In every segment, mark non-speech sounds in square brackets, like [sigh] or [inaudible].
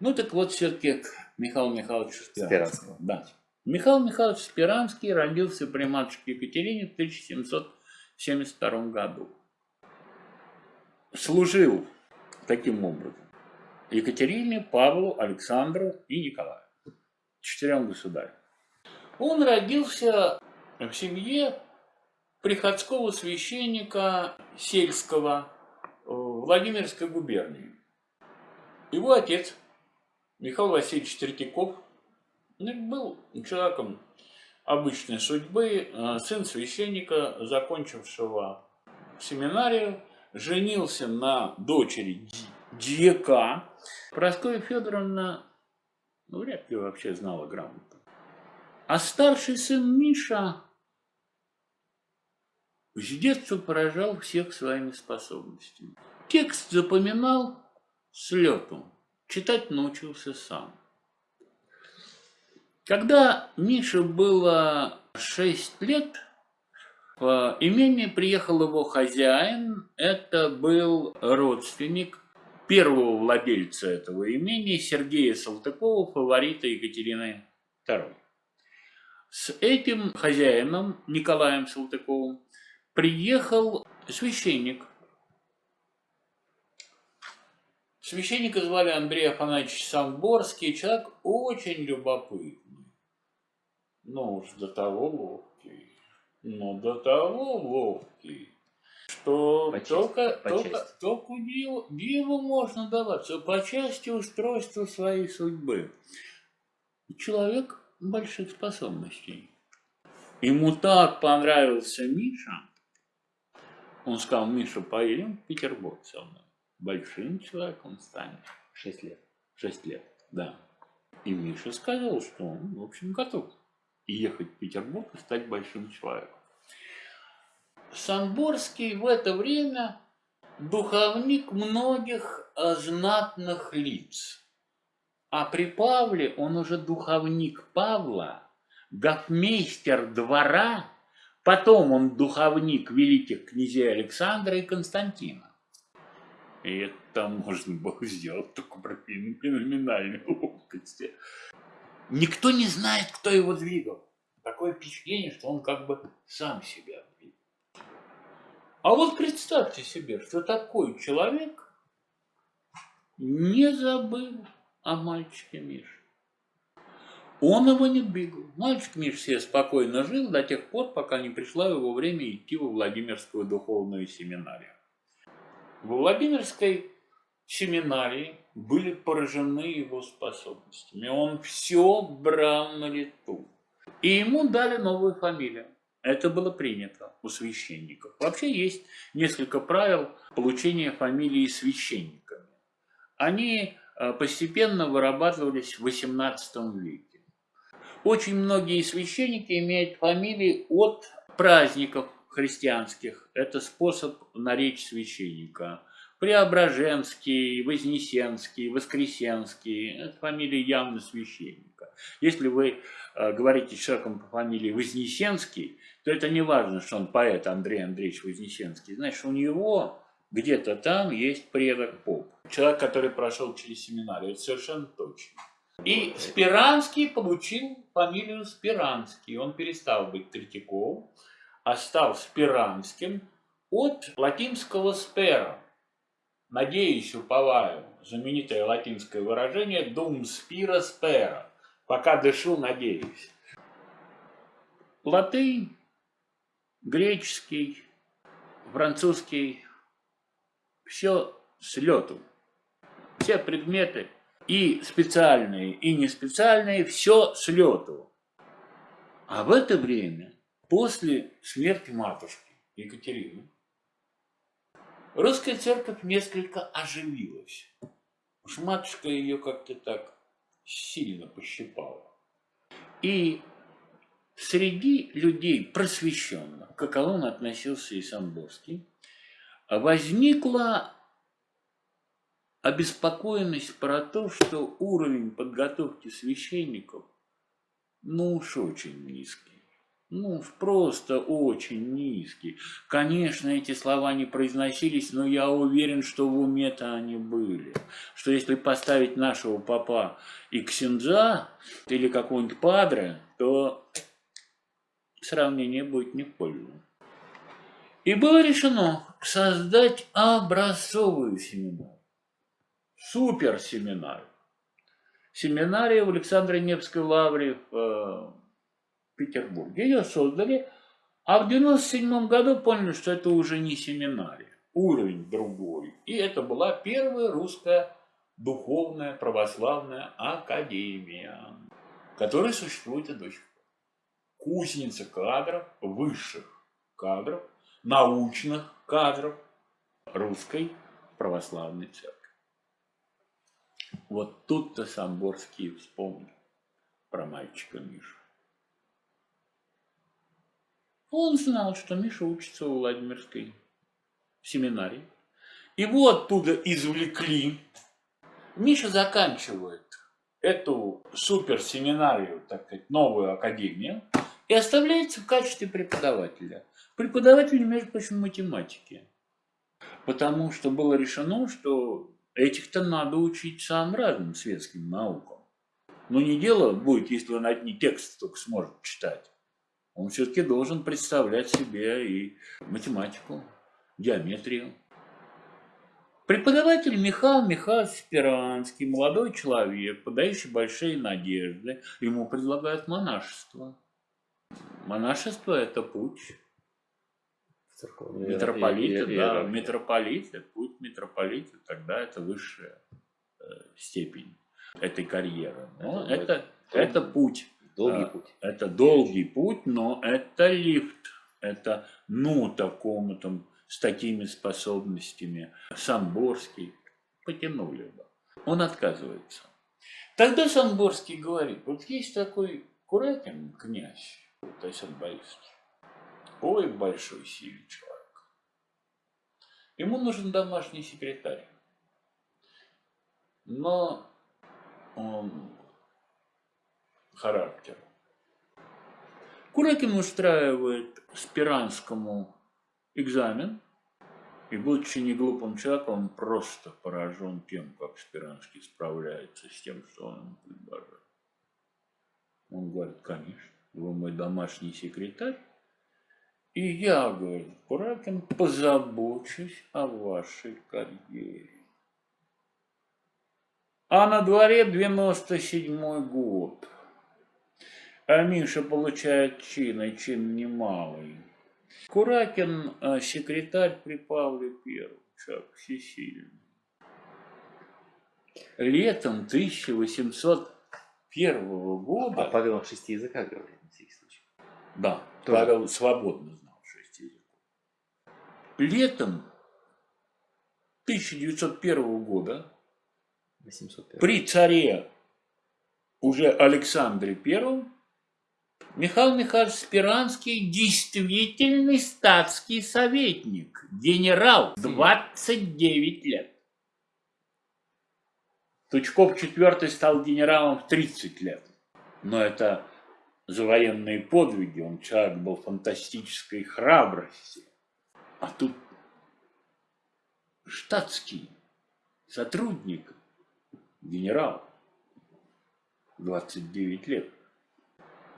Ну так вот все-таки Михайловичу Спиранскому. Спиранскому. Да. Михаил Михайлович Спиранский родился при матушке Екатерине в 1772 году. Служил таким образом Екатерине, Павлу, Александру и Николаю. Четырем государям. Он родился в семье приходского священника сельского в Владимирской губернии. Его отец, Михаил Васильевич Третьяков, ну, был человеком обычной судьбы, э, сын священника, закончившего семинарию, женился на дочери дьяка. Прасковья Федоровна ну, вряд ли вообще знала грамоту. А старший сын Миша с детства поражал всех своими способностями. Текст запоминал с лету, читать научился сам. Когда Мише было 6 лет, в имение приехал его хозяин, это был родственник первого владельца этого имения, Сергея Салтыкова, фаворита Екатерины II. С этим хозяином, Николаем Салтыковым, приехал священник. Священника звали Андрей Афанасьевич Самборский, человек очень любопытный. Ну уж до того ловкий, но до того ловкий, что по только, части, только, части. только диву, диву можно даваться по части устройства своей судьбы. Человек больших способностей. Ему так понравился Миша, он сказал, Миша, поедем в Петербург со мной. Большим человеком станешь. Шесть лет. Шесть лет, да. И Миша сказал, что он, в общем, готов ехать в Петербург и стать большим человеком. Самборский в это время духовник многих знатных лиц. А при Павле он уже духовник Павла, гофмейстер двора, потом он духовник великих князей Александра и Константина. И это можно было сделать только при феноменальной ловкости. [laughs] Никто не знает, кто его двигал. Такое впечатление, что он как бы сам себя двигал. А вот представьте себе, что такой человек не забыл о мальчике Мише. Он его не двигал. Мальчик Миш себе спокойно жил до тех пор, пока не пришло его время идти во Владимирскую духовную семинарию. Во Владимирской семинарии были поражены его способностями. Он все брал на лету. И ему дали новую фамилию. Это было принято у священников. Вообще есть несколько правил получения фамилии священниками. Они э, постепенно вырабатывались в XVIII веке. Очень многие священники имеют фамилии от праздников христианских. Это способ наречь священника. Преображенский, Вознесенский, Воскресенский – это фамилии явно священника. Если вы э, говорите человеком по фамилии Вознесенский, то это не важно, что он поэт Андрей Андреевич Вознесенский. Значит, у него где-то там есть предок поп. Человек, который прошел через семинарию, это совершенно точно. И Спиранский получил фамилию Спиранский. Он перестал быть Третьяковым, а стал Спиранским от латинского «спера». Надеюсь, уповаю. Знаменитое латинское выражение «dum spira spera». Пока дышу, надеюсь. Латынь, греческий, французский, все с лету. Все предметы и специальные, и не специальные, все с лету. А в это время, после смерти матушки Екатерины, русская церковь несколько оживилась. Уж матушка ее как-то так сильно пощипала. И среди людей просвещенных, к каковым относился и Самборский, возникла обеспокоенность про то, что уровень подготовки священников, ну уж очень низкий. Ну, просто очень низкий. Конечно, эти слова не произносились, но я уверен, что в уме-то они были. Что если поставить нашего папа и Ксенджа, или какого-нибудь Падре, то сравнение будет не в пользу. И было решено создать образцовую семинарию, суперсеминарию. Семинария в Александре Невской лавре в э, Петербурге. Ее создали, а в 97 году поняли, что это уже не семинария, уровень другой. И это была первая русская духовная православная академия, которая существует и до сих пор. Кузница кадров, высших кадров, научных кадров русской православной церкви. Вот тут-то Самборский вспомнил про мальчика Мишу. Он знал, что Миша учится у Владимирской семинарии. Его оттуда извлекли. Миша заканчивает эту суперсеминарию, так сказать, новую академию, и оставляется в качестве преподавателя. Преподаватель, между прочим, математики. Потому что было решено, что этих-то надо учить самым разным светским наукам. Но не дело будет, если он одни тексты только сможет читать он все-таки должен представлять себе и математику, геометрию. Преподаватель Михаил Михайлович Спиранский, молодой человек, подающий большие надежды, ему предлагают монашество. Монашество – это путь Церковная митрополита, иер- да, митрополита, путь митрополита, тогда это высшая э, степень этой карьеры. Но Это это, это путь. Долгий А, путь. Это долгий путь, но это лифт. Это, ну, такому там, с такими способностями. Самборский потянули бы. Он отказывается. Тогда Самборский говорит, вот есть такой Куракин, князь, Тайсон Борисович. Ой, большой сильный человек. Ему нужен домашний секретарь. Но он характер. Куракин устраивает Спиранскому экзамен, и, будучи не глупым человеком, он просто поражен тем, как Спиранский справляется с тем, что он ему предложил. Он говорит, конечно, вы мой домашний секретарь, и я, говорит, Куракин, позабочусь о вашей карьере. А на дворе 97 год. А Миша получает чин, и чин немалый. Куракин э, секретарь при Павле Первом, человек всесильный. Летом 1801 года... А Павел на шести языках говорит, на всякий случай. Да, Тоже. Павел свободно знал шесть языков. Летом 1901 года 801. при царе уже Александре Первом Михаил Михайлович Спиранский действительный статский советник, генерал, 29 лет. Тучков IV стал генералом в 30 лет. Но это за военные подвиги, он человек был фантастической храбрости. А тут штатский сотрудник, генерал, 29 лет.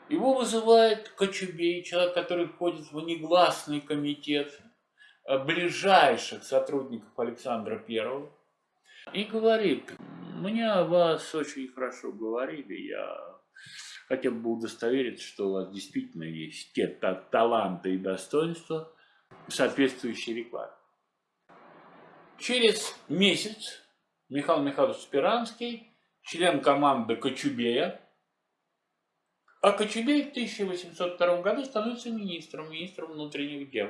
Его вызывает Кочубей, человек, который входит в негласный комитет э, ближайших сотрудников Александра Первого, и говорит, мне о вас очень хорошо говорили, я хотел бы удостовериться, что у вас действительно есть те та- таланты и достоинства, соответствующие рекламе. Через месяц Михаил Михайлович Спиранский, член команды Кочубея, а Кочубей в 1802 году становится министром, министром внутренних дел.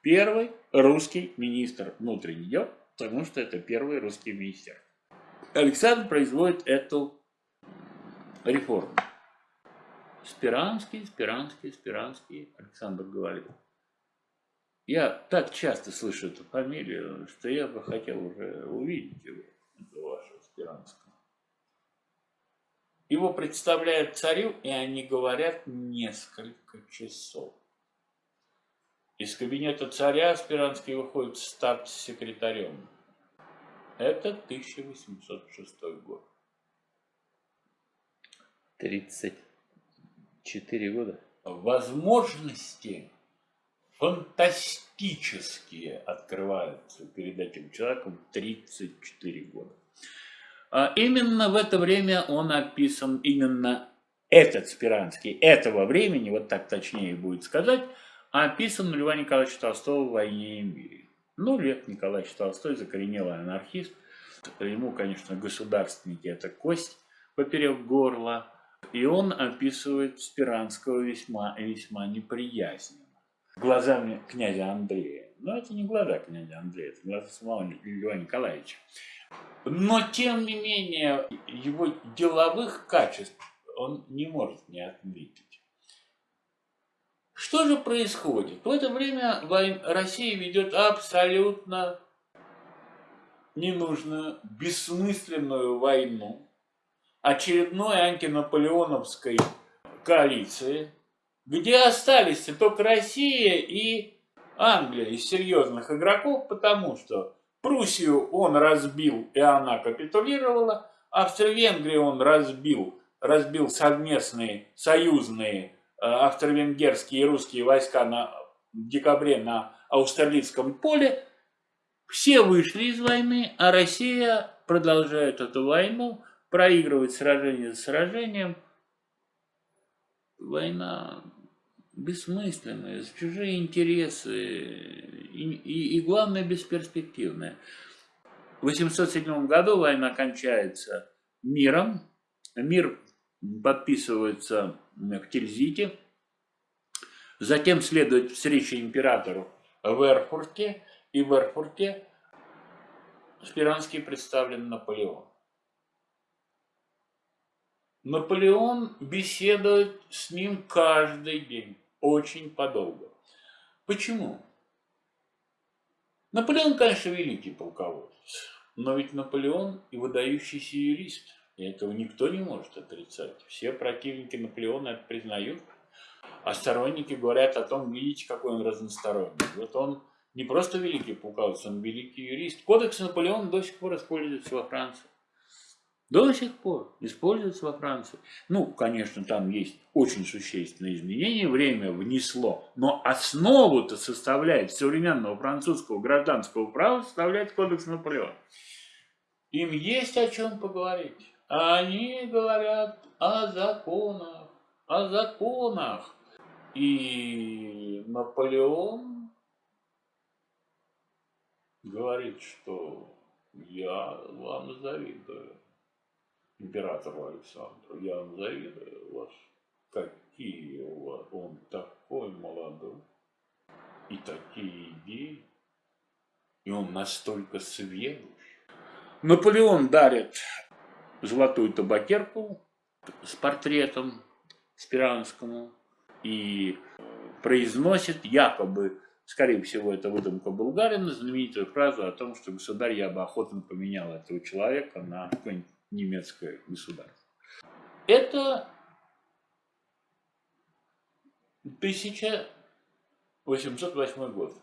Первый русский министр внутренних дел, потому что это первый русский министр. Александр производит эту реформу. Спиранский, Спиранский, Спиранский, Александр говорит. Я так часто слышу эту фамилию, что я бы хотел уже увидеть его, вашего Спиранского. Его представляют царю, и они говорят несколько часов. Из кабинета царя Спиранский выходит статс-секретарем. Это 1806 год. 34 года. Возможности фантастические открываются перед этим человеком 34 года. А именно в это время он описан, именно этот Спиранский, этого времени, вот так точнее будет сказать, описан Льва Николаевича Толстого в «Войне и мире». Ну, Лев Николаевич Толстой закоренелый анархист. Ему, конечно, государственники – это кость поперек горла. И он описывает Спиранского весьма, весьма неприязненно. Глазами князя Андрея. Но это не глаза князя Андрея, это глаза самого Льва Николаевича. Но, тем не менее, его деловых качеств он не может не отметить. Что же происходит? В это время Россия ведет абсолютно ненужную, бессмысленную войну очередной антинаполеоновской коалиции, где остались только Россия и Англия из серьезных игроков, потому что Пруссию он разбил, и она капитулировала, Австро-Венгрию он разбил, разбил совместные союзные Э, австро-венгерские и русские войска на, в декабре на Аустерлицком поле, все вышли из войны, а Россия продолжает эту войну, проигрывать сражение за сражением. Война бессмысленная, за чужие интересы и, и, и главное, бесперспективная. В 807 году война кончается миром. Мир подписывается в Тильзите. Затем следует встреча императору в Эрфурте. И в Эрфурте Спиранский представлен Наполеон. Наполеон беседует с ним каждый день, очень подолго. Почему? Наполеон, конечно, великий полководец, но ведь Наполеон и выдающийся юрист – и этого никто не может отрицать. Все противники Наполеона это признают. А сторонники говорят о том, видите, какой он разносторонний. Вот он не просто великий полководец, он великий юрист. Кодекс Наполеона до сих пор используется во Франции. До сих пор используется во Франции. Ну, конечно, там есть очень существенные изменения, время внесло, но основу-то составляет современного французского гражданского права, составляет кодекс Наполеона. Им есть о чем поговорить. Они говорят о законах, о законах. И Наполеон говорит, что я вам завидую, императору Александру, я завидую вас. Какие у вас, он такой молодой, и такие идеи, и он настолько сведущ. Наполеон дарит золотую табакерку с портретом Спиранскому и произносит якобы, скорее всего, это выдумка Булгарина, знаменитую фразу о том, что государь, я бы охотно поменял этого человека на какое-нибудь немецкое государство. Это 1808 год.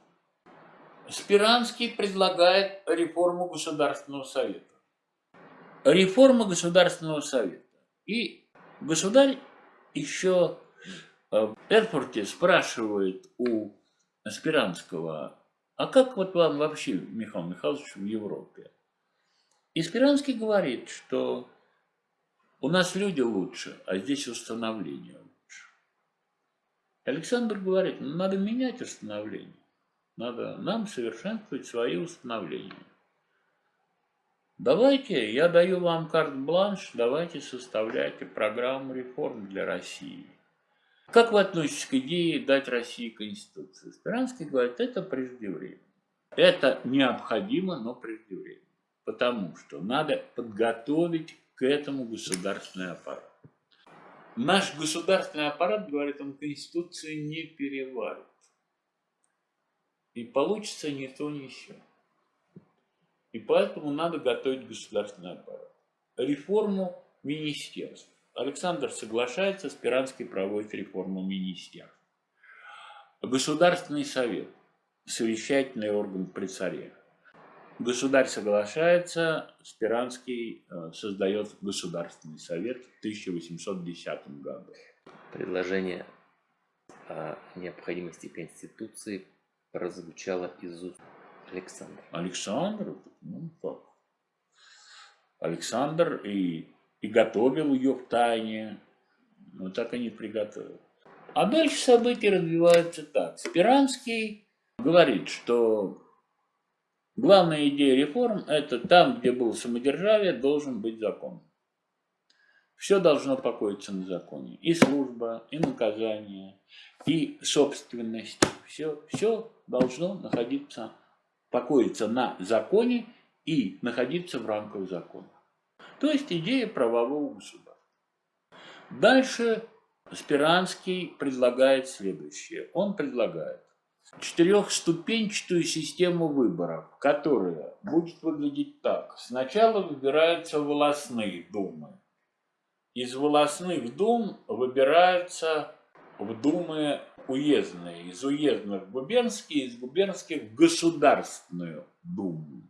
Спиранский предлагает реформу Государственного совета реформа Государственного Совета. И государь еще в Эрфурте спрашивает у Спиранского, а как вот вам вообще, Михаил Михайлович, в Европе? И Спиранский говорит, что у нас люди лучше, а здесь установление лучше. Александр говорит, ну, надо менять установление. Надо нам совершенствовать свои установления. Давайте, я даю вам карт-бланш, давайте составляйте программу реформ для России. Как вы относитесь к идее дать России Конституцию? Спиранский говорит, это преждевременно. Это необходимо, но преждевременно. Потому что надо подготовить к этому государственный аппарат. Наш государственный аппарат, говорит он, Конституцию не переварит. И получится не то, ни сё. И поэтому надо готовить государственный аппарат. Реформу министерств. Александр соглашается, Спиранский проводит реформу министерств. Государственный совет, совещательный орган при царе. Государь соглашается, Спиранский э, создает Государственный совет в 1810 году. Предложение о необходимости Конституции прозвучало из уст Александра. Александр, ну как? Александр и, и готовил ее в тайне, но так и не приготовил. А дальше события развиваются так. Спиранский говорит, что главная идея реформ – это там, где было самодержавие, должен быть закон. Все должно покоиться на законе. И служба, и наказание, и собственность. Все, все должно находиться, покоиться на законе и находиться в рамках закона. То есть идея правового государства. Дальше Спиранский предлагает следующее. Он предлагает четырехступенчатую систему выборов, которая будет выглядеть так. Сначала выбираются волосные думы. Из волосных дум выбираются в думы уездные, из уездных в губернские, из губернских в государственную думу.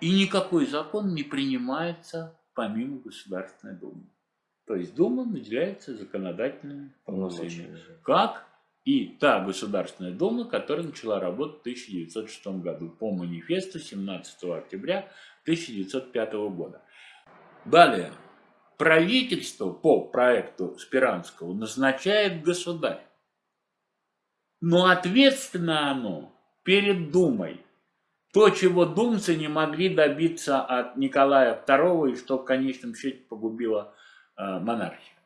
И никакой закон не принимается помимо Государственной Думы. То есть Дума наделяется законодательными полномочиями. Как и та Государственная Дума, которая начала работать в 1906 году по манифесту 17 октября 1905 года. Далее. Правительство по проекту Спиранского назначает государь. Но ответственно оно перед Думой. То, чего думцы не могли добиться от Николая II, и что в конечном счете погубило э, монархию.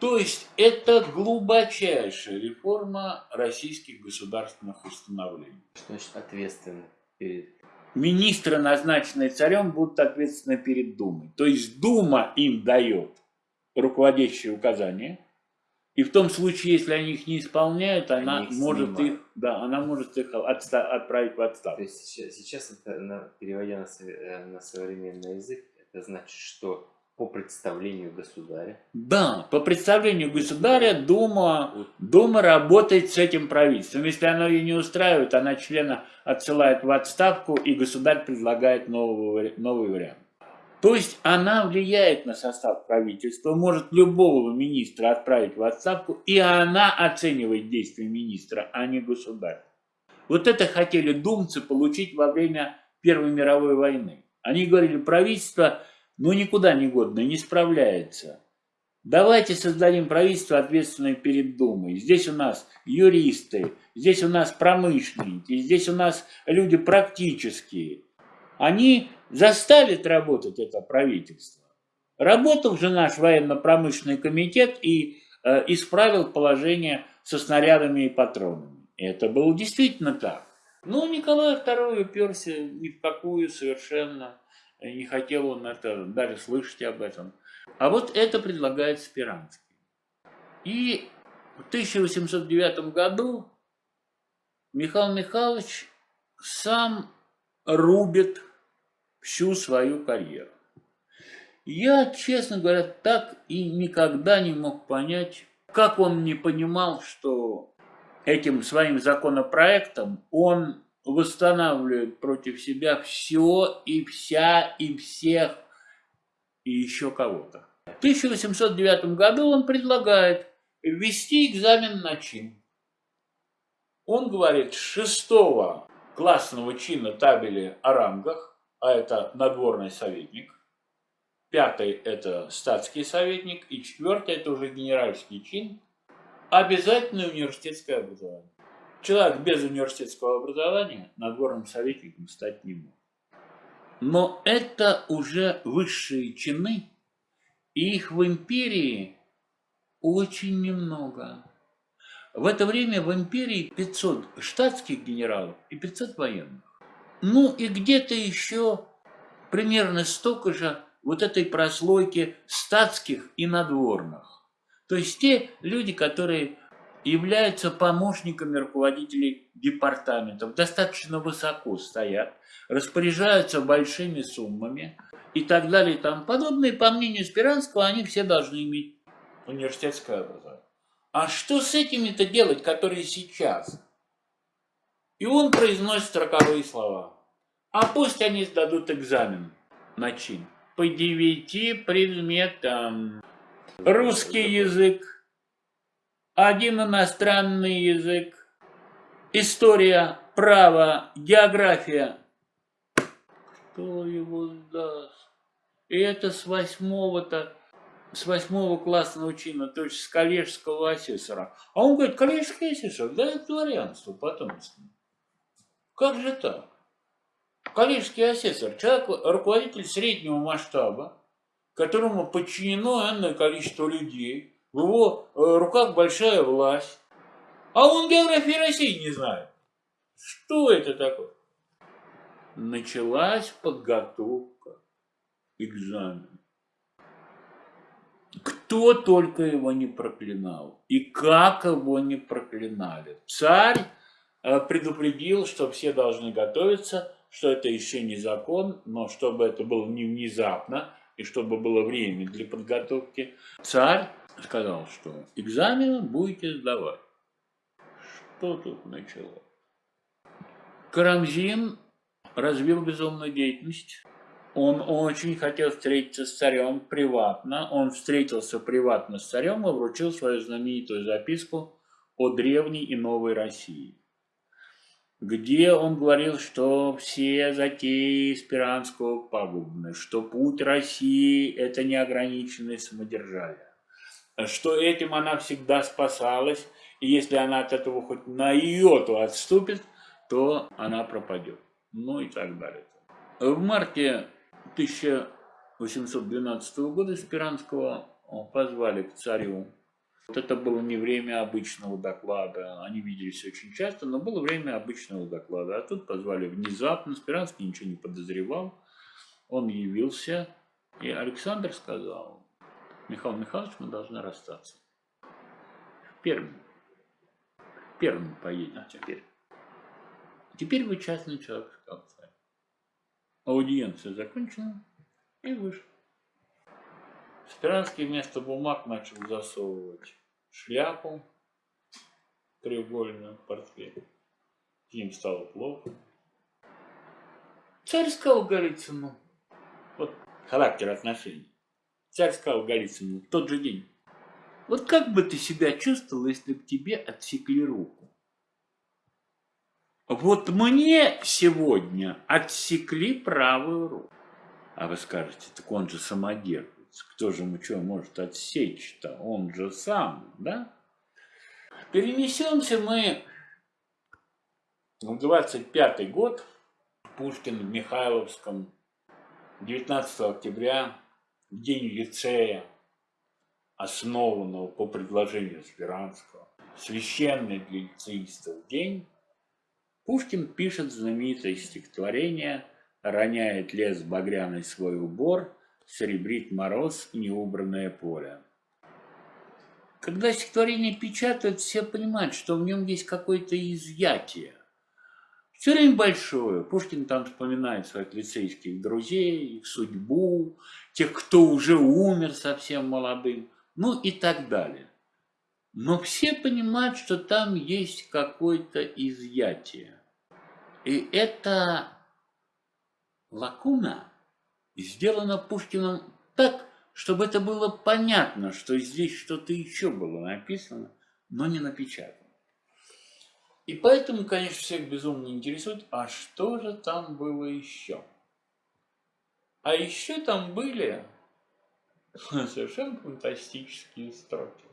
То есть это глубочайшая реформа российских государственных установлений. Что значит ответственно перед... Министры, назначенные царем, будут ответственны перед Думой. То есть Дума им дает руководящие указания, и в том случае, если они их не исполняют, она их может снимают. их, да, она может их отста отправить в отставку. То есть сейчас, сейчас это, на, переводя на, э, на современный язык, это значит, что по представлению государя. Да, по представлению государя Дума. Дума работает с этим правительством. Если оно ее не устраивает, она члена отсылает в отставку, и государь предлагает новый, новый вариант. То есть она влияет на состав правительства, может любого министра отправить в отставку, и она оценивает действия министра, а не государь. Вот это хотели думцы получить во время Первой мировой войны. Они говорили, правительство ну никуда не годно, не справляется. Давайте создадим правительство, ответственное перед Думой. Здесь у нас юристы, здесь у нас промышленники, здесь у нас люди практические. Они заставит работать это правительство. Работал же наш военно-промышленный комитет и э, исправил положение со снарядами и патронами. Это было действительно так. Но Николай II уперся ни в какую совершенно, не хотел он это даже слышать об этом. А вот это предлагает Спиранский. И в 1809 году Михаил Михайлович сам рубит всю свою карьеру. Я, честно говоря, так и никогда не мог понять, как он не понимал, что этим своим законопроектом он восстанавливает против себя все и вся и всех и еще кого-то. В 1809 году он предлагает ввести экзамен на чин. Он говорит, шестого классного чина табели о рангах а это надворный советник. Пятый – это статский советник. И четвертый – это уже генеральский чин. Обязательное университетское образование. Человек без университетского образования надворным советником стать не может. Но это уже высшие чины, и их в империи очень немного. В это время в империи 500 штатских генералов и 500 военных. Ну и где-то еще примерно столько же вот этой прослойки статских и надворных. То есть те люди, которые являются помощниками руководителей департаментов, достаточно высоко стоят, распоряжаются большими суммами и так далее и тому подобное. По мнению Спиранского, они все должны иметь университетское образование. А что с этими-то делать, которые сейчас? И он произносит роковые слова. А пусть они сдадут экзамен на чин. По девяти предметам. Русский язык, один иностранный язык, история, право, география. Кто его сдаст? И это с восьмого-то, с восьмого классного чина, то есть с коллежского асессора. А он говорит, коллежский асессор, да это дворянство потомственное. Как же так? Коллежский асессор, человек, руководитель среднего масштаба, которому подчинено энное количество людей, в его э, руках большая власть, а он географии России не знает. Что это такое? Началась подготовка экзамена. Кто только его не проклинал, и как его не проклинали. Царь э, предупредил, что все должны готовиться, что это еще не закон, но чтобы это было не внезапно, и чтобы было время для подготовки, царь сказал, что экзамены будете сдавать. Что тут началось? Карамзин развил безумную деятельность. Он очень хотел встретиться с царем приватно. Он встретился приватно с царем и вручил свою знаменитую записку о древней и новой России где он говорил, что все затеи Спиранского пагубны, что путь России – это неограниченное самодержавие, что этим она всегда спасалась, и если она от этого хоть на йоту отступит, то она пропадет. Ну и так далее. В марте 1812 года Спиранского позвали к царю вот это было не время обычного доклада, они виделись очень часто, но было время обычного доклада. А тут позвали внезапно, Спиранский ничего не подозревал, он явился, и Александр сказал, Михаил Михайлович, мы должны расстаться. Первым. Первым поедем а теперь. Теперь вы частный человек, сказал царь. Аудиенция закончена и вышел. Спиранский вместо бумаг начал засовывать шляпу треугольную в портфель. Им стало плохо. Царь сказал Голицыну, вот характер отношений. Царь сказал Голицыну тот же день, вот как бы ты себя чувствовал, если бы тебе отсекли руку? Вот мне сегодня отсекли правую руку. А вы скажете, так он же самодержец кто же ему что может отсечь-то? Он же сам, да? Перенесемся мы в 25 год, Пушкин в Михайловском, 19 октября, день лицея, основанного по предложению Спиранского, священный для лицеистов день, Пушкин пишет знаменитое стихотворение «Роняет лес багряный свой убор», серебрит мороз неубранное поле. Когда стихотворение печатают, все понимают, что в нем есть какое-то изъятие. Все время большое. Пушкин там вспоминает своих лицейских друзей, их судьбу, тех, кто уже умер совсем молодым, ну и так далее. Но все понимают, что там есть какое-то изъятие. И это лакуна – сделано Пушкиным так, чтобы это было понятно, что здесь что-то еще было написано, но не напечатано. И поэтому, конечно, всех безумно интересует, а что же там было еще? А еще там были [laughs] совершенно фантастические строки.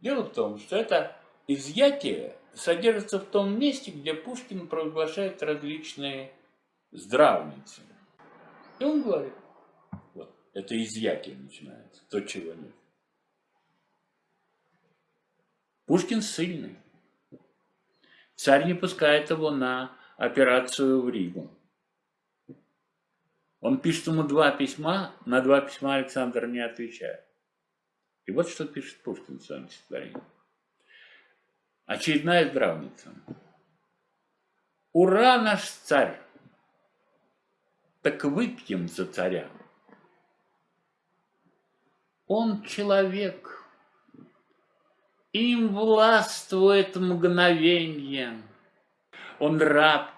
Дело в том, что это изъятие содержится в том месте, где Пушкин провозглашает различные здравницы. И он говорит, вот, это изъятие начинается, то, чего нет. Пушкин сильный. Царь не пускает его на операцию в Ригу. Он пишет ему два письма, на два письма Александр не отвечает. И вот что пишет Пушкин в своем стихотворении. Очередная здравница. Ура, наш царь! так выпьем за царя. Он человек, Им властвует мгновенье. Он раб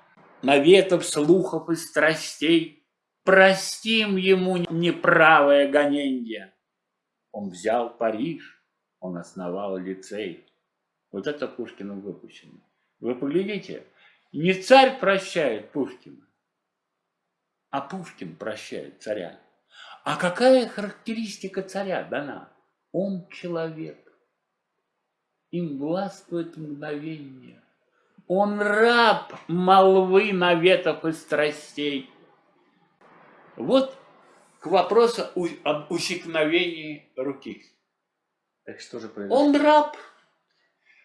наветов, слухов и страстей. Простим ему неправое гоненье. Он взял Париж, он основал лицей. Вот это Пушкиным выпущено. Вы поглядите, не царь прощает Пушкина, а Пушкин прощает царя. А какая характеристика царя дана? Он человек. Им властвует мгновение. Он раб молвы, наветов и страстей. Вот к вопросу об усекновении руки. Так что же произошло? Он раб.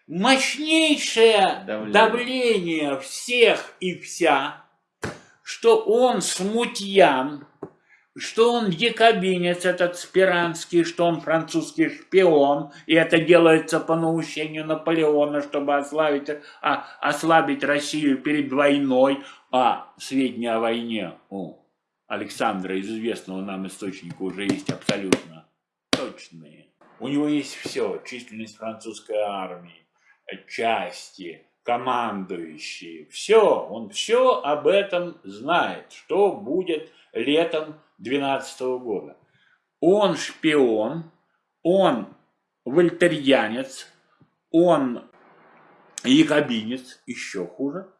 Мощнейшее давление. давление всех и вся, что он смутьян, что он якобинец этот Спиранский, что он французский шпион, и это делается по наущению Наполеона, чтобы ослабить, а, ослабить Россию перед войной, а сведения о войне у Александра из известного нам источника уже есть абсолютно точные. У него есть все, численность французской армии, части, командующие, все, он все об этом знает, что будет летом 12 года. Он шпион, он вольтерьянец, он якобинец, еще хуже.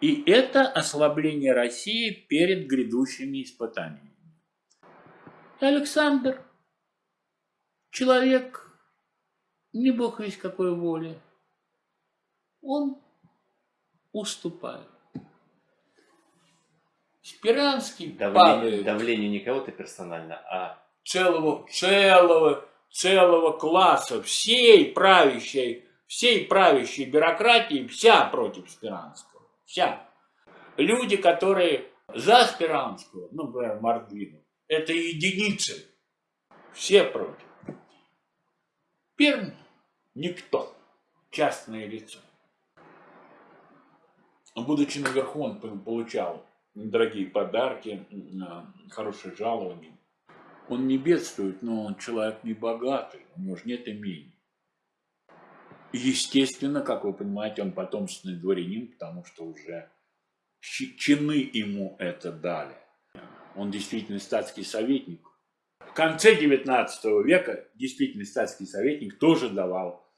И это ослабление России перед грядущими испытаниями. Александр, человек, не бог весь какой воли, он уступает. Спиранский давление, падает. Давление не кого-то персонально, а целого, целого, целого класса, всей правящей, всей правящей бюрократии, вся против Спиранского. Вся. Люди, которые за Спиранского, ну, например, Мордвину, это единицы. Все против. Перм – никто. Частное лицо. Будучи наверху, он получал дорогие подарки, хорошее жалование. Он не бедствует, но он человек не богатый, у него же нет имений. Естественно, как вы понимаете, он потомственный дворянин, потому что уже чины ему это дали. Он действительно статский советник. В конце 19 века действительно статский советник тоже давал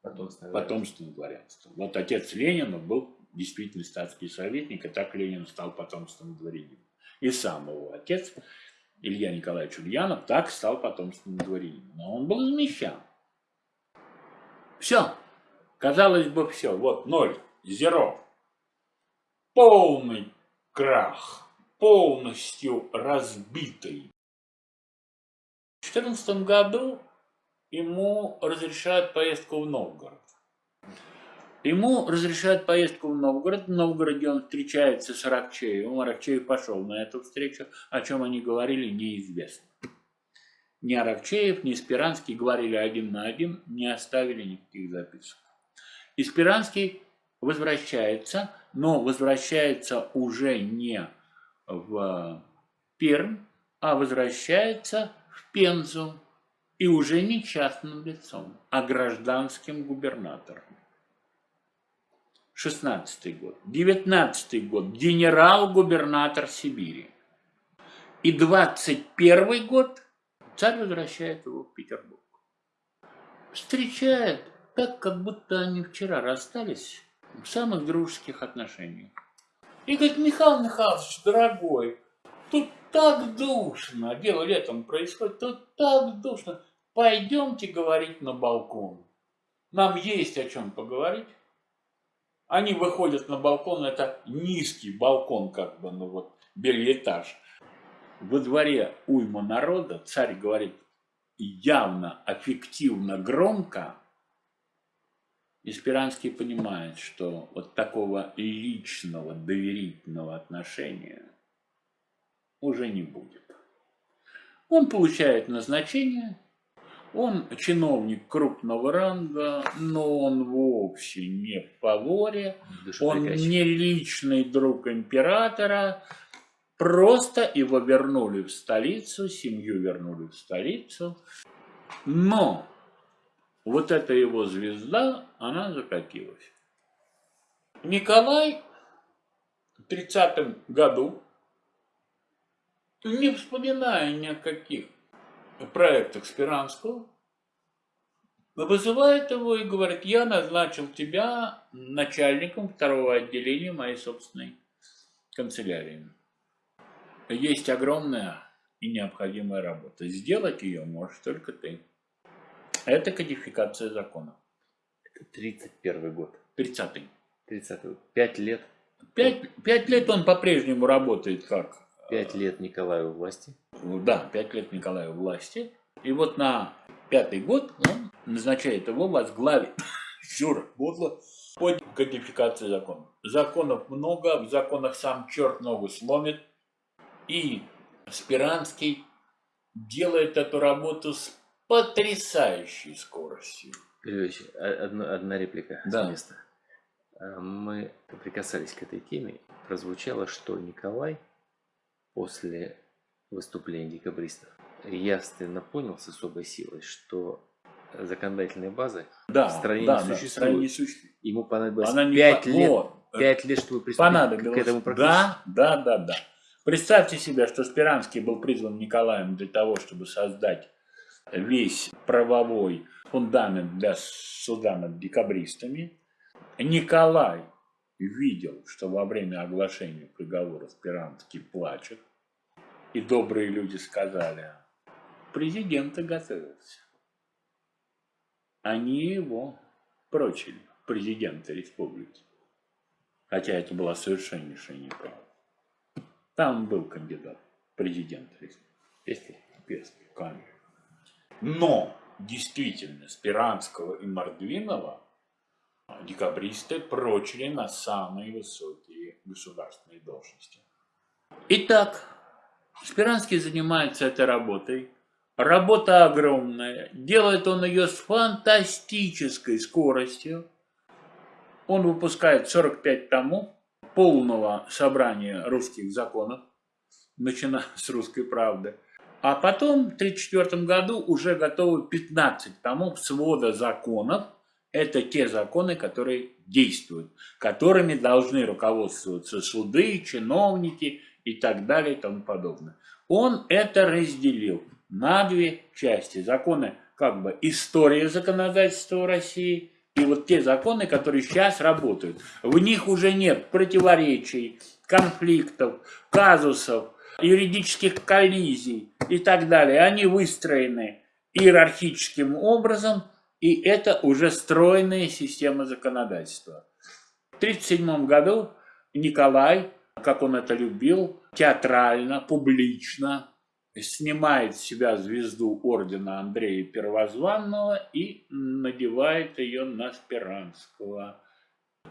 потомственное, потомственное дворянство. Вот отец Ленина был действительно статский советник, и так Ленин стал потомственным дворянином. И сам его отец, Илья Николаевич Ульянов, так стал потомственным дворянином. Но он был замещан. Все. Казалось бы, все. Вот ноль, зеро. Полный крах, полностью разбитый. В 2014 году ему разрешают поездку в Новгород. Ему разрешают поездку в Новгород. В Новгороде он встречается с Аракчеевым. Аракчеев пошел на эту встречу. О чем они говорили, неизвестно. Ни Аракчеев, ни Спиранский говорили один на один, не оставили никаких записок. Спиранский возвращается, но возвращается уже не в Пермь, а возвращается в Пензу. И уже не частным лицом, а гражданским губернатором. 16 год, 19 год, генерал-губернатор Сибири. И 21 год царь возвращает его в Петербург. Встречает так, как будто они вчера расстались в самых дружеских отношениях. И говорит, Михаил Михайлович, дорогой, тут так душно, дело летом происходит, тут так душно. Пойдемте говорить на балкон. Нам есть о чем поговорить. Они выходят на балкон, это низкий балкон, как бы, ну вот, бельэтаж. Во дворе уйма народа, царь говорит явно, аффективно, громко. И Спиранский понимает, что вот такого личного, доверительного отношения уже не будет. Он получает назначение, он чиновник крупного ранга, но он вовсе не фаворе, он не личный друг императора, просто его вернули в столицу, семью вернули в столицу. Но вот эта его звезда, она закатилась. Николай в 30 году, не вспоминая ни о каких проектах Спиранского, вызывает его и говорит, я назначил тебя начальником второго отделения моей собственной канцелярии. Есть огромная и необходимая работа. Сделать ее можешь только ты. Это кодификация закона. Это 31 год. 30-й. 30 год. Пять лет. Пять, пять лет он по-прежнему работает как... Пять лет Николаю власти. Да, пять лет Николаю власти. И вот на пятый год он назначает его возглавить всю [laughs] работу по кодификации законов. Законов много, в законах сам черт ногу сломит. И Спиранский делает эту работу с потрясающей скоростью. Григорьевич, одна, одна реплика да. с места. А, мы прикасались к этой теме. Прозвучало, что Николай после выступления декабристов явственно понял с особой силой, что законодательная база да, в стране да, не да, существует. не существует. Ему понадобилось Она не 5 по- лет, вот. 5 лет, чтобы приступить к этому процессу. Да, да, да, да. Представьте себе, что Спиранский был призван Николаем для того, чтобы создать весь правовой фундамент для суда над декабристами. Николай видел, что во время оглашения приговора Спиранский плачет, и добрые люди сказали, президента готовился. Они его прочили, президента республики. Хотя это была совершеннейшая неправда. Там был кандидат президента республики. Но действительно Спиранского и Мордвинова декабристы прочили на самые высокие государственные должности. Итак, Спиранский занимается этой работой. Работа огромная. Делает он ее с фантастической скоростью. Он выпускает 45 томов полного собрания русских законов, начиная с русской правды. А потом в 1934 году уже готовы 15 томов свода законов. Это те законы, которые действуют, которыми должны руководствоваться суды, чиновники и так далее и тому подобное. Он это разделил на две части. Законы как бы история законодательства России и вот те законы, которые сейчас работают. В них уже нет противоречий, конфликтов, казусов, юридических коллизий и так далее. Они выстроены иерархическим образом, и это уже стройная система законодательства. В 1937 году Николай, как он это любил, театрально, публично снимает с себя звезду ордена Андрея Первозванного и надевает ее на Спиранского.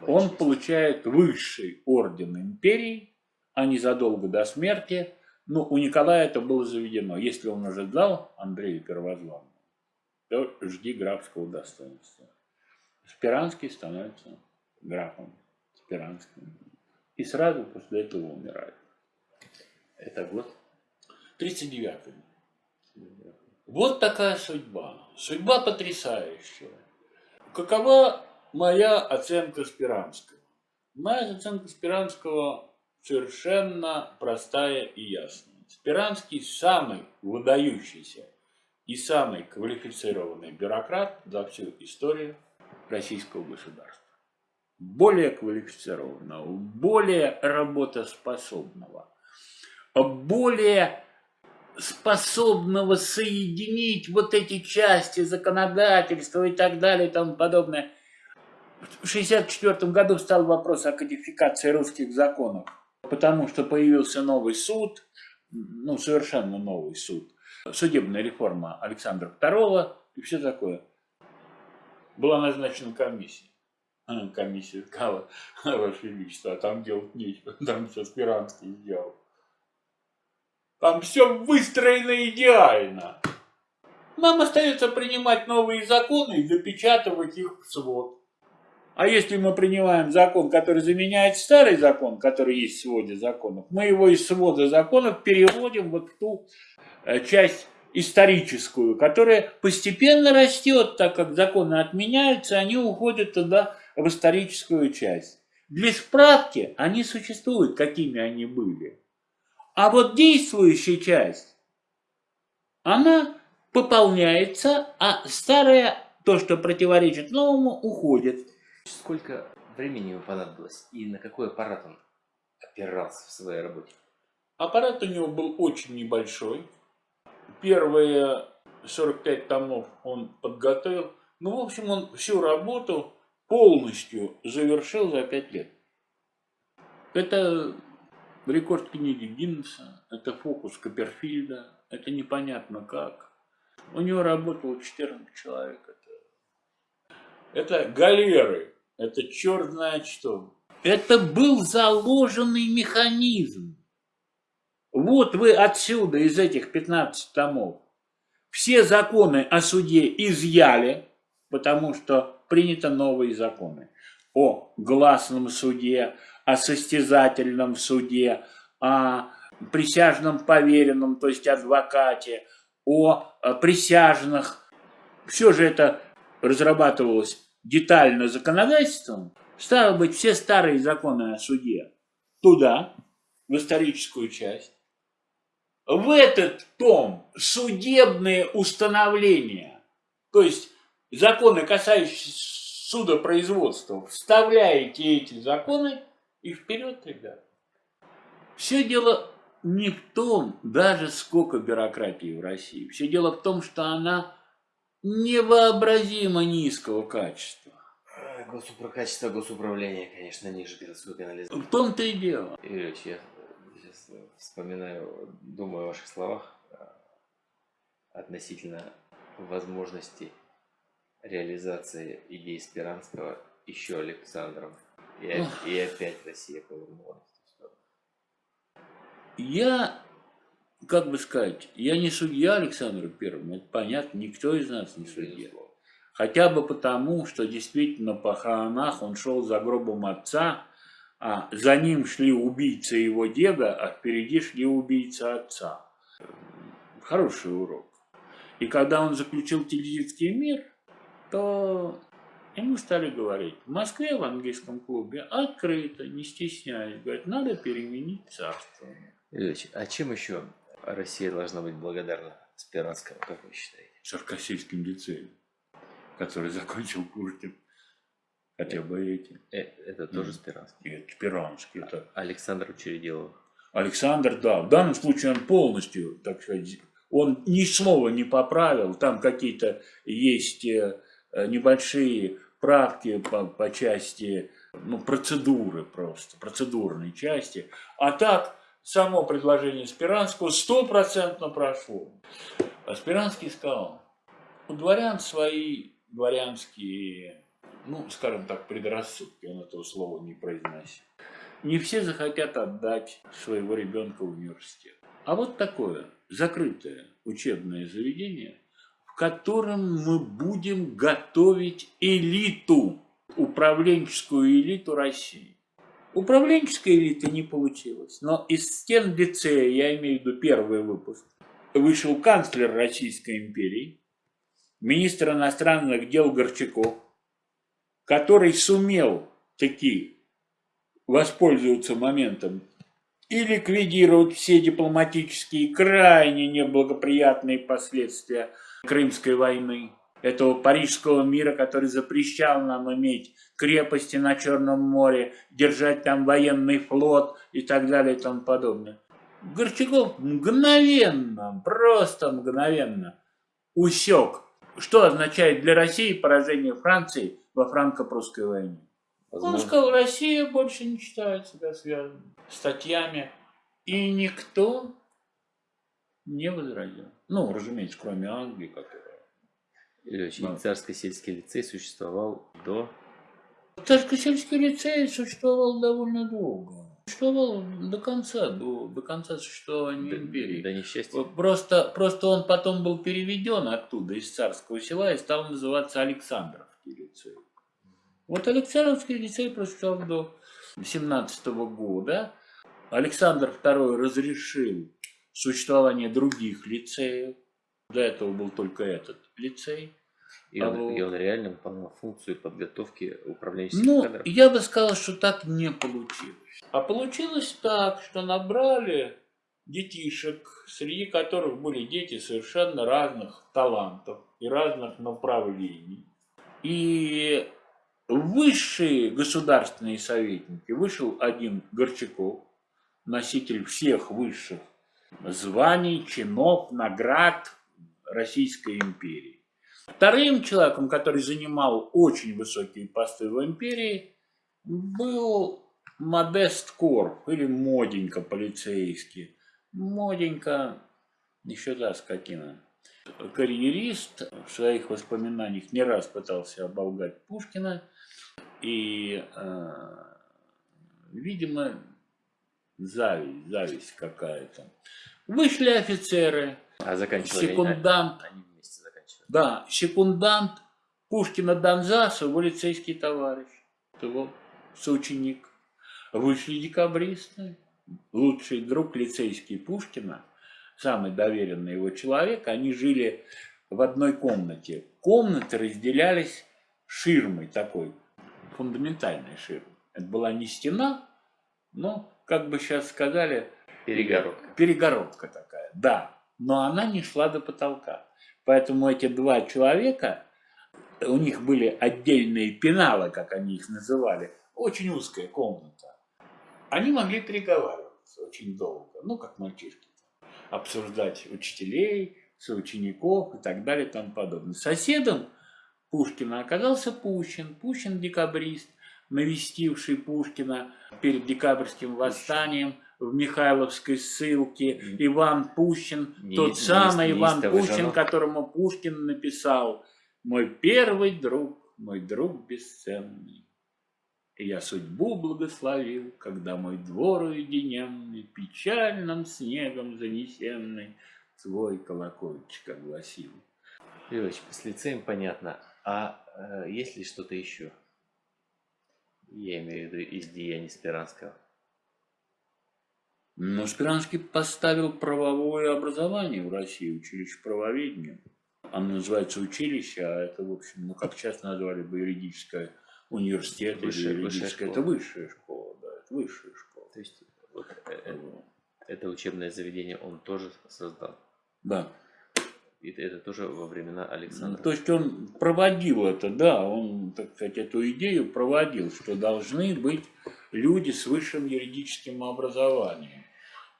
Он получает высший орден империи, а незадолго до смерти, ну, у Николая это было заведено. Если он уже дал Андрею Первозванному, то жди графского достоинства. Спиранский становится графом Спиранским. И сразу после этого умирает. Это год? 39-й. Вот такая судьба. Судьба потрясающая. Какова моя оценка Спиранского? Моя оценка Спиранского совершенно простая и ясная. Спиранский самый выдающийся и самый квалифицированный бюрократ за всю историю российского государства. Более квалифицированного, более работоспособного, более способного соединить вот эти части законодательства и так далее и тому подобное. В 1964 году стал вопрос о кодификации русских законов, потому что появился новый суд, ну, совершенно новый суд, судебная реформа Александра II и все такое. Была назначена комиссия. Комиссия сказала, Ваше Величество, а там делать нечего, [laughs] там все Спиранский сделал. Там все выстроено идеально. Нам остается принимать новые законы и запечатывать их в свод. А если мы принимаем закон, который заменяет старый закон, который есть в своде законов, мы его из свода законов переводим вот в ту э, часть историческую, которая постепенно растет, так как законы отменяются, они уходят туда, в историческую часть. Для справки они существуют, какими они были. А вот действующая часть, она пополняется, а старая, то, что противоречит новому, уходит. Сколько времени ему понадобилось и на какой аппарат он опирался в своей работе? Аппарат у него был очень небольшой. Первые 45 томов он подготовил. Ну, в общем, он всю работу полностью завершил за 5 лет. Это рекорд книги Гиннесса, это фокус Копперфильда, это непонятно как. У него работало 14 человек. Это, это галеры, это черт знает что. Это был заложенный механизм. Вот вы отсюда, из этих 15 томов, все законы о суде изъяли, потому что приняты новые законы о гласном суде, о состязательном суде, о присяжном поверенном, то есть адвокате, о присяжных. Все же это разрабатывалось детально законодательством. Стало быть, все старые законы о суде туда, в историческую часть. В этот том судебные установления, то есть законы, касающиеся судопроизводства, вставляете эти законы и вперед, ребят. Все дело не в том, даже сколько бюрократии в России. Все дело в том, что она невообразимо низкого качества. Госупро... Качество госуправления, конечно, ниже городской канализации. В том-то и дело. Юрьевич, я сейчас вспоминаю, думаю о ваших словах относительно возможности реализации идей Спиранского еще Александром. И, и опять Россия повернулась. Я, как бы сказать, я не судья Александру Первому, это понятно, никто из нас не судья. Хотя бы потому, что действительно по похоронах он шел за гробом отца, а за ним шли убийцы его деда, а впереди шли убийцы отца. Хороший урок. И когда он заключил Тильзитский мир, то ему стали говорить, в Москве в английском клубе открыто, не стесняясь, говорит, надо переменить царство. Ильич, а чем еще Россия должна быть благодарна Спиранскому, как вы считаете? Царкосельским лицеем, который закончил Пушкин. Хотя бы эти. Э, это тоже Спиранский? Нет, Спиранский. Это... Александр Учредилов. Александр, да. В данном случае он полностью, так сказать, он ни слова не поправил. Там какие-то есть э, небольшие правки по, по части ну, процедуры просто, процедурной части. А так, само предложение Спиранского стопроцентно прошло. А Спиранский сказал, у дворян свои дворянские, ну, скажем так, предрассудки, он этого слова не произносит. Не все захотят отдать своего ребенка в университет. А вот такое закрытое учебное заведение, в котором мы будем готовить элиту, управленческую элиту России. Управленческой элиты не получилось, но из стен лицея, я имею в виду первый выпуск, вышел канцлер Российской империи, министр иностранных дел Горчаков, который сумел таки воспользоваться моментом и ликвидировать все дипломатические крайне неблагоприятные последствия Крымской войны, этого Парижского мира, который запрещал нам иметь крепости на Черном море, держать там военный флот и так далее и тому подобное. Горчаков мгновенно, просто мгновенно усек, что означает для России поражение Франции во франко-прусской войне. Возможно. Он сказал, Россия больше не считает себя связанной статьями, и никто не возразил. Ну, разумеется, кроме Англии, которая Ильич, да. Царско-сельский лицей существовал до... Царско-сельский лицей существовал довольно долго. Существовал до конца, до, до конца существования до, империи. До несчастья. Просто, просто он потом был переведен оттуда, из царского села, и стал называться Александровский лицей. Вот Александровский лицей просуществовал до 17 года. Александр II разрешил существование других лицеев До этого был только этот лицей. И А он, вот- и он реально выполнял функцию подготовки управленческих Ну, кадров. я бы сказал, что так не получилось. А получилось так, что набрали детишек, среди которых были дети совершенно разных талантов и разных направлений. И высшие государственные советники вышел один Горчаков, носитель всех высших званий, чинов, наград Российской империи. Вторым человеком, который занимал очень высокие посты в империи, был Модест Корп или Моденька полицейский. Моденька, еще да, скотина. Карьерист в своих воспоминаниях не раз пытался оболгать Пушкина. И, э, видимо, зависть, зависть какая-то. Вышли офицеры, А заканчивали они- секундант, Они вместе заканчивали. да, секундант Пушкина Донзаса, его лицейский товарищ, его соученик. Вышли декабристы, лучший друг лицейский Пушкина, самый доверенный его человек, они жили в одной комнате. Комнаты разделялись ширмой такой, фундаментальной ширмой. Это была не стена, но, как бы сейчас сказали, Перегородка. перегородка такая, да, но она не шла до потолка. Поэтому эти два человека, у них были отдельные пеналы, как они их называли, очень узкая комната. Они могли переговариваться очень долго, ну, как мальчишки, обсуждать учителей, соучеников и так далее и тому подобное. Соседом Пушкина оказался Пущин, Пущин декабрист, навестивший Пушкина перед декабрьским восстанием в Михайловской ссылке. Иван Пущин, Не- тот не- самый Иван неистовый Пущин, женок. которому Пушкин написал «Мой первый друг, мой друг бесценный». И я судьбу благословил, когда мой двор уединенный, печальным снегом занесенный, свой колокольчик огласил. Львович, с лицеем понятно. А э, есть ли что-то еще? Я имею в виду из деяний Спиранского. Но Спиранский поставил правовое образование в России, училище правоведения. Оно называется училище, а это, в общем, ну, как сейчас назвали бы юридическое университет Высшая- или высшая юридическое. школа. Это высшая школа, да, это высшая школа. То есть вот, э, э, это учебное заведение он тоже создал. Да. И это, тоже во времена Ну, Александра. То есть он проводил это, да, он, так сказать, эту идею проводил, что должны быть люди с высшим юридическим образованием.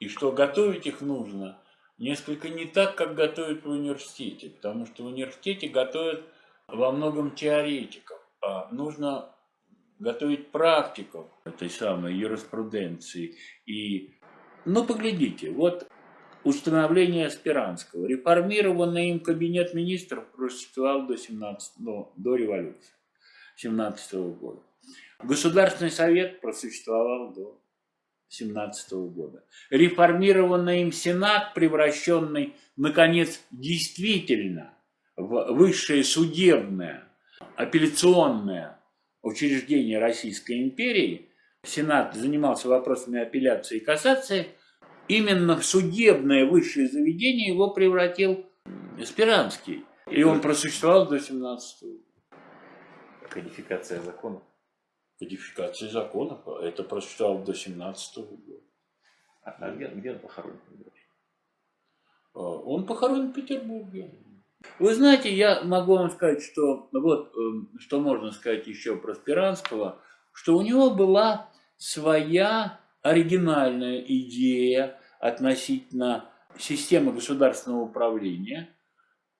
И что готовить их нужно несколько не так, как готовят в университете, потому что в университете готовят во многом теоретиков, а нужно готовить практиков этой самой юриспруденции. И, ну, поглядите, вот установление Спиранского. Реформированный им кабинет министров просуществовал до, 17, ну, до революции 17 года. Государственный совет просуществовал до 17 года. Реформированный им Сенат, превращенный, наконец, действительно в высшее судебное, апелляционное учреждение Российской империи, Сенат занимался вопросами апелляции и кассации, именно в судебное высшее заведение его превратил Спиранский. И он просуществовал до 17 года. Кодификация законов. Кодификация законов, это просуществовало до 17 года. А, а где, где он похоронен? А, Он похоронен в Петербурге. Вы знаете, я могу вам сказать, что вот эм, что можно сказать еще про Спиранского, что у него была своя оригинальная идея относительно системы государственного управления.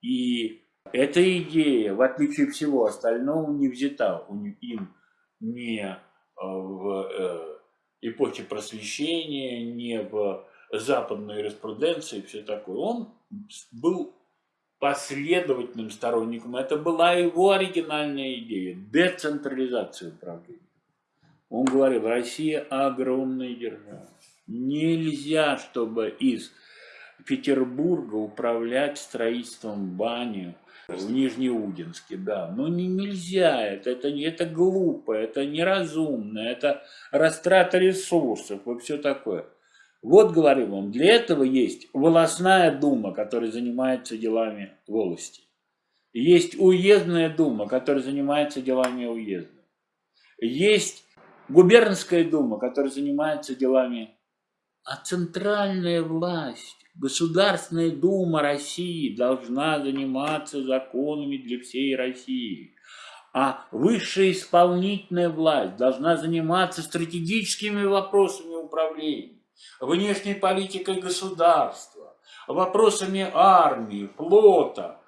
И эта идея, в отличие от всего остального, не взята у им не э, в э, эпохе просвещения, не в западной юриспруденции и все такое. Он был последовательным сторонником. Это была его оригинальная идея – децентрализация управления. Он говорил, Россия огромная держава. Нельзя, чтобы из Петербурга управлять строительством бани в Нижнеудинске, да. Но не, нельзя, это, это, это глупо, это неразумно, это растрата ресурсов и все такое. Вот говорю вам, для этого есть волосная дума, которая занимается делами волости. Есть уездная дума, которая занимается делами уезда. Есть губернская дума, которая занимается делами. А центральная власть, Государственная дума России должна заниматься законами для всей России. А высшая исполнительная власть должна заниматься стратегическими вопросами управления внешней политикой государства, вопросами армии, флота,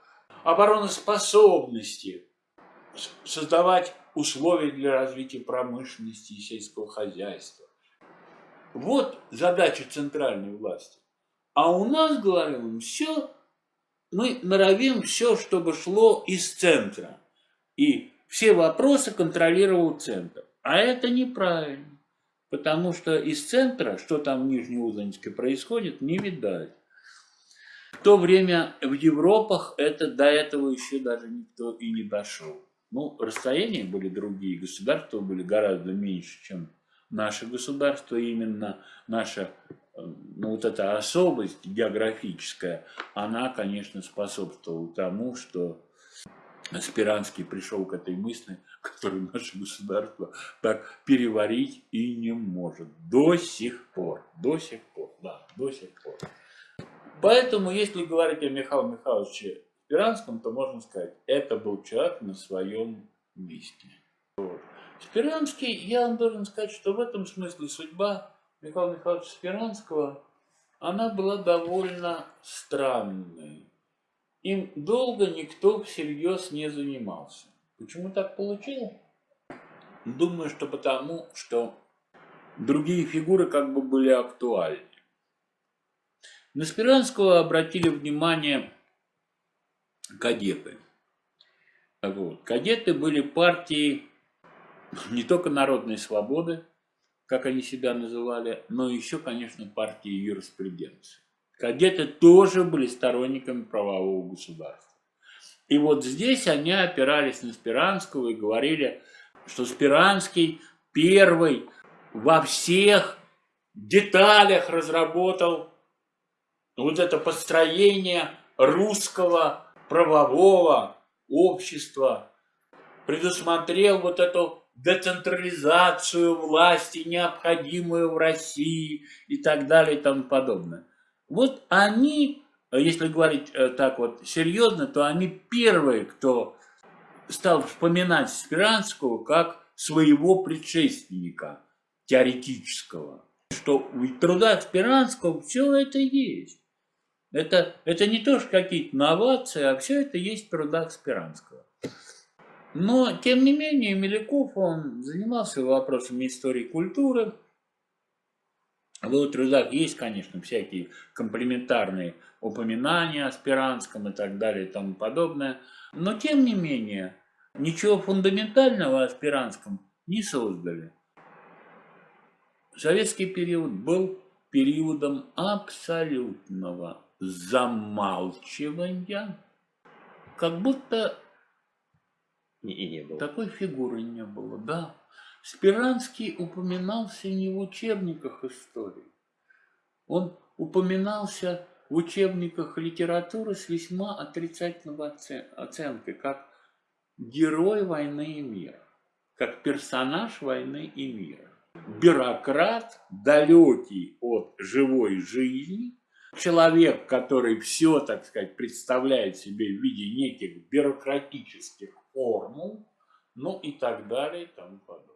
обороноспособности, создавать условия для развития промышленности и сельского хозяйства. Вот задача центральной власти. А у нас, говорим, все, мы норовим все, чтобы шло из центра. И все вопросы контролировал центр. А это неправильно. Потому что из центра, что там в Нижнеудинске происходит, не видать. В то время в Европах это до этого еще даже никто и не дошел. Ну, расстояния были другие, государства были гораздо меньше, чем наше государство. Именно наша, ну, вот эта особость географическая, она, конечно, способствовала тому, что Спиранский пришел к этой мысли, [laughs] которую наше государство так переварить и не может. До сих пор. До сих пор. Да, до сих пор. Поэтому, если говорить о Михаиле Михайловиче Спиранском, то можно сказать, это был человек на своем месте. Вот. Спиранский, я вам должен сказать, что в этом смысле судьба Михаила Михайловича Спиранского, она была довольно странной. Им долго никто всерьез не занимался. Почему так получилось? Думаю, что потому, что другие фигуры как бы были актуальны. На Спиранского обратили внимание кадеты. Вот. Кадеты были партией не только народной свободы, как они себя называли, но еще, конечно, партией юриспруденции. Кадеты тоже были сторонниками правового государства. И вот здесь они опирались на Спиранского и говорили, что Спиранский первый во всех деталях разработал вот это построение русского правового общества, предусмотрел вот эту децентрализацию власти, необходимую в России и так далее и тому подобное. Вот они, если говорить э, так вот серьезно, то они первые, кто стал вспоминать Спиранского как своего предшественника теоретического. Что в трудах Спиранского все это есть. Это, это не то, что какие-то новации, а все это есть в трудах Спиранского. Но, тем не менее, Меляков, он занимался вопросами истории культуры, в его трудах есть, конечно, всякие комплементарные упоминания о Спиранском и так далее и тому подобное. Но, тем не менее, ничего фундаментального о Спиранском не создали. Советский период был периодом абсолютного замалчивания, как будто и не было. такой фигуры не было, да. Спиранский упоминался не в учебниках истории. Он упоминался в учебниках литературы с весьма отрицательной оценкой, как герой войны и мира, как персонаж войны и мира. Бюрократ, далекий от живой жизни, человек, который все, так сказать, представляет себе в виде неких бюрократических формул, ну и так далее и тому подобное.